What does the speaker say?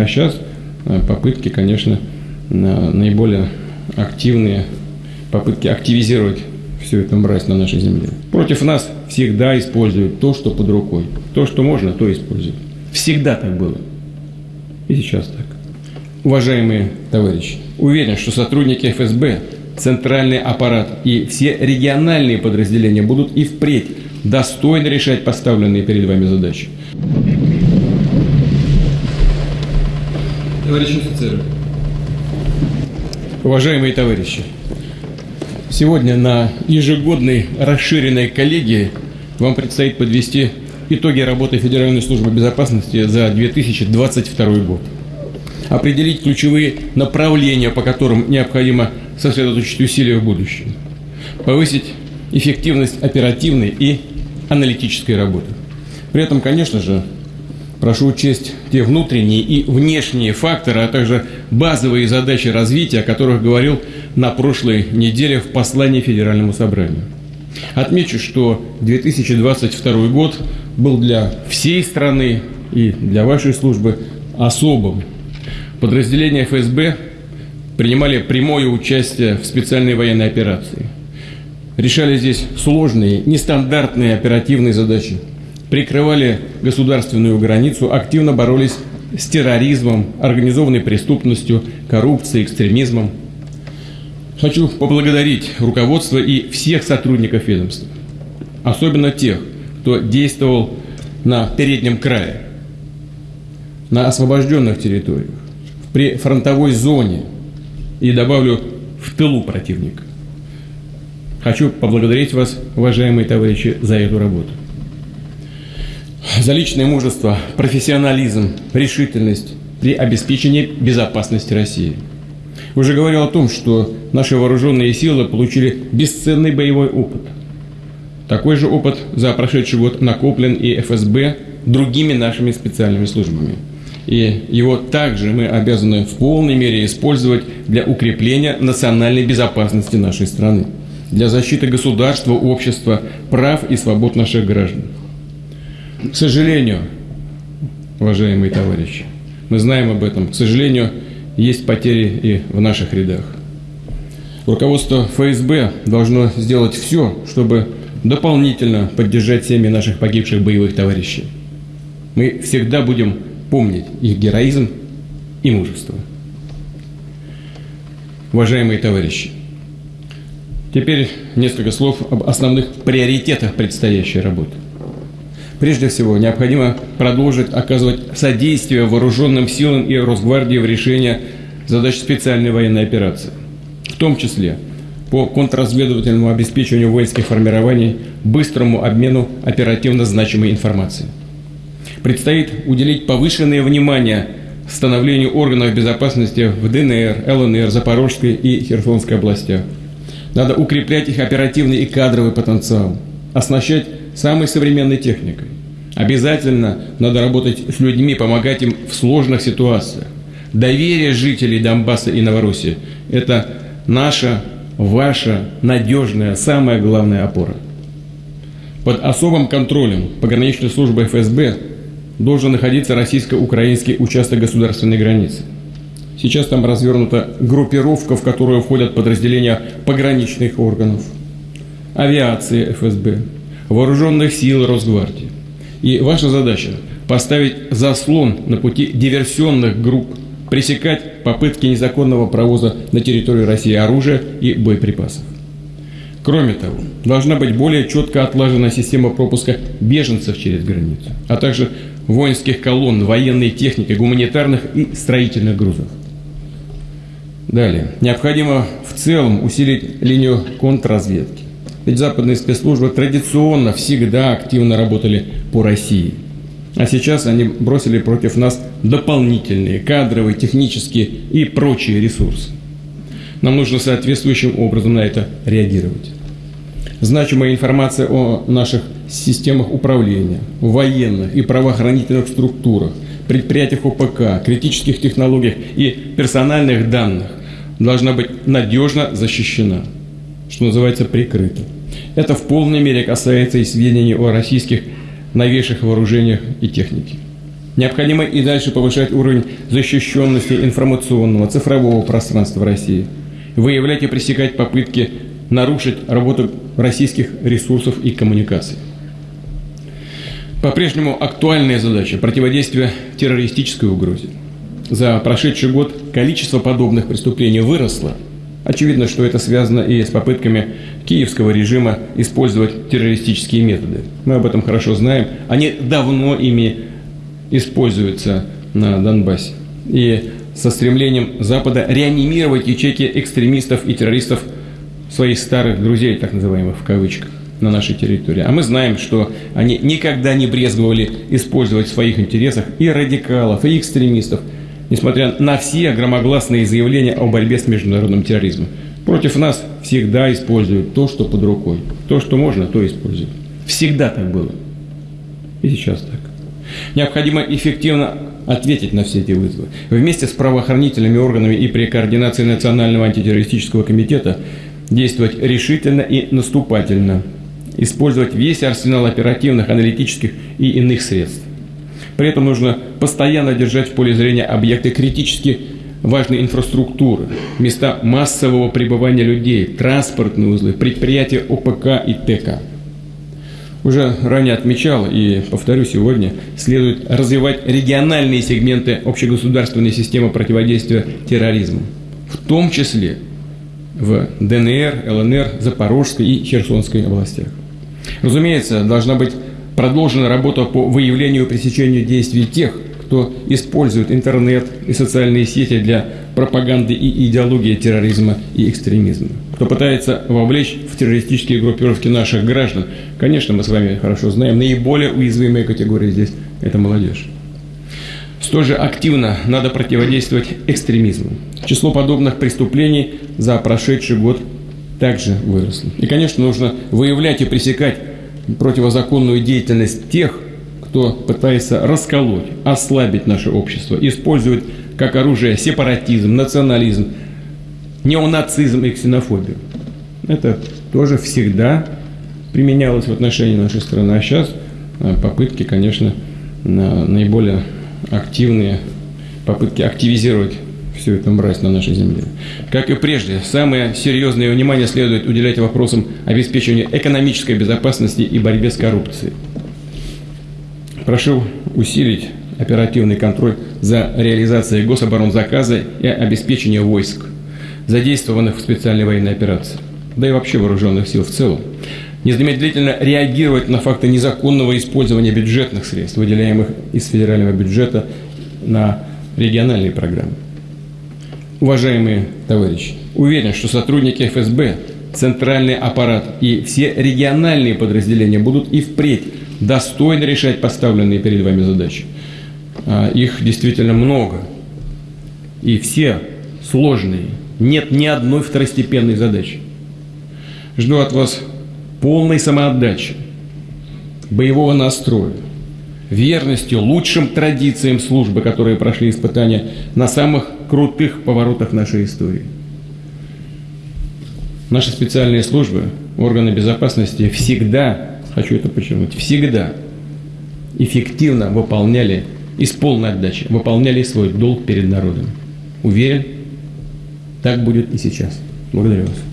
А сейчас э, попытки, конечно, наиболее активные, попытки активизировать всю эту мразь на нашей земле. Против нас всегда используют то, что под рукой. То, что можно, то используют. Всегда так было. И сейчас так. Уважаемые товарищи, уверен, что сотрудники ФСБ, центральный аппарат и все региональные подразделения будут и впредь достойно решать поставленные перед вами задачи. Товарищи офицеры. Уважаемые товарищи, сегодня на ежегодной расширенной коллегии вам предстоит подвести итоги работы Федеральной службы безопасности за 2022 год. Определить ключевые направления, по которым необходимо сосредоточить усилия в будущем. Повысить эффективность оперативной и аналитической работы. При этом, конечно же, прошу учесть те внутренние и внешние факторы, а также базовые задачи развития, о которых говорил на прошлой неделе в послании Федеральному собранию. Отмечу, что 2022 год был для всей страны и для вашей службы особым. Подразделения ФСБ принимали прямое участие в специальной военной операции. Решали здесь сложные, нестандартные оперативные задачи. Прикрывали государственную границу, активно боролись с терроризмом, организованной преступностью, коррупцией, экстремизмом. Хочу поблагодарить руководство и всех сотрудников ведомства, особенно тех, кто действовал на переднем крае, на освобожденных территориях, при фронтовой зоне и, добавлю, в тылу противника. Хочу поблагодарить вас, уважаемые товарищи, за эту работу. За личное мужество, профессионализм, решительность при обеспечении безопасности России. Уже говорил о том, что наши вооруженные силы получили бесценный боевой опыт – такой же опыт за прошедший год накоплен и ФСБ другими нашими специальными службами. И его также мы обязаны в полной мере использовать для укрепления национальной безопасности нашей страны, для защиты государства, общества, прав и свобод наших граждан. К сожалению, уважаемые товарищи, мы знаем об этом, к сожалению, есть потери и в наших рядах. Руководство ФСБ должно сделать все, чтобы дополнительно поддержать семьи наших погибших боевых товарищей. Мы всегда будем помнить их героизм и мужество. Уважаемые товарищи, теперь несколько слов об основных приоритетах предстоящей работы. Прежде всего, необходимо продолжить оказывать содействие вооруженным силам и Росгвардии в решении задач специальной военной операции, в том числе – по контрразведывательному обеспечению воинских формирований, быстрому обмену оперативно значимой информации. Предстоит уделить повышенное внимание становлению органов безопасности в ДНР, ЛНР, Запорожской и Херсонской областях. Надо укреплять их оперативный и кадровый потенциал, оснащать самой современной техникой. Обязательно надо работать с людьми, помогать им в сложных ситуациях. Доверие жителей Донбасса и Новороссии – это наша ваша надежная, самая главная опора. Под особым контролем пограничной службы ФСБ должен находиться российско-украинский участок государственной границы. Сейчас там развернута группировка, в которую входят подразделения пограничных органов, авиации ФСБ, вооруженных сил Росгвардии. И ваша задача – поставить заслон на пути диверсионных групп пресекать попытки незаконного провоза на территорию России оружия и боеприпасов. Кроме того, должна быть более четко отлажена система пропуска беженцев через границу, а также воинских колонн, военной техники, гуманитарных и строительных грузов. Далее. Необходимо в целом усилить линию контрразведки. Ведь западные спецслужбы традиционно всегда активно работали по России – а сейчас они бросили против нас дополнительные кадровые, технические и прочие ресурсы. Нам нужно соответствующим образом на это реагировать. Значимая информация о наших системах управления, военных и правоохранительных структурах, предприятиях ОПК, критических технологиях и персональных данных должна быть надежно защищена, что называется прикрыта. Это в полной мере касается и сведений о российских новейших вооружениях и технике. Необходимо и дальше повышать уровень защищенности информационного, цифрового пространства России, выявлять и пресекать попытки нарушить работу российских ресурсов и коммуникаций. По-прежнему актуальная задача – противодействие террористической угрозе. За прошедший год количество подобных преступлений выросло. Очевидно, что это связано и с попытками киевского режима использовать террористические методы. Мы об этом хорошо знаем. Они давно ими используются на Донбассе. И со стремлением Запада реанимировать ячейки экстремистов и террористов своих старых друзей, так называемых в кавычках на нашей территории. А мы знаем, что они никогда не брезговали использовать в своих интересах и радикалов, и экстремистов, несмотря на все громогласные заявления о борьбе с международным терроризмом. Против нас всегда используют то, что под рукой. То, что можно, то используют. Всегда так было. И сейчас так. Необходимо эффективно ответить на все эти вызовы. Вместе с правоохранительными органами и при координации Национального антитеррористического комитета действовать решительно и наступательно – использовать весь арсенал оперативных, аналитических и иных средств. При этом нужно постоянно держать в поле зрения объекты критически важной инфраструктуры, места массового пребывания людей, транспортные узлы, предприятия ОПК и ТК. Уже ранее отмечал и повторю сегодня, следует развивать региональные сегменты общегосударственной системы противодействия терроризму, в том числе в ДНР, ЛНР, Запорожской и Херсонской областях. Разумеется, должна быть продолжена работа по выявлению и пресечению действий тех, кто использует интернет и социальные сети для пропаганды и идеологии терроризма и экстремизма. Кто пытается вовлечь в террористические группировки наших граждан, конечно, мы с вами хорошо знаем, наиболее уязвимая категория здесь – это молодежь. Столь же активно надо противодействовать экстремизму. Число подобных преступлений за прошедший год также выросло. И, конечно, нужно выявлять и пресекать противозаконную деятельность тех, кто пытается расколоть, ослабить наше общество, использует как оружие сепаратизм, национализм, неонацизм и ксенофобию. Это тоже всегда применялось в отношении нашей страны. А сейчас э, попытки, конечно, наиболее активные, попытки активизировать всю эту мразь на нашей земле. Как и прежде, самое серьезное внимание следует уделять вопросам обеспечения экономической безопасности и борьбе с коррупцией. Прошу усилить оперативный контроль за реализацией гособоронзаказа и обеспечение войск, задействованных в специальной военной операции, да и вообще вооруженных сил в целом, незамедлительно реагировать на факты незаконного использования бюджетных средств, выделяемых из федерального бюджета на региональные программы. Уважаемые товарищи, уверен, что сотрудники ФСБ, центральный аппарат и все региональные подразделения будут и впредь достойно решать поставленные перед вами задачи. А, их действительно много. И все сложные. Нет ни одной второстепенной задачи. Жду от вас полной самоотдачи, боевого настроя, верности лучшим традициям службы, которые прошли испытания на самых крутых поворотах нашей истории. Наши специальные службы, органы безопасности всегда, хочу это подчеркнуть, всегда эффективно выполняли и с полной отдачей выполняли свой долг перед народом. Уверен, так будет и сейчас. Благодарю вас.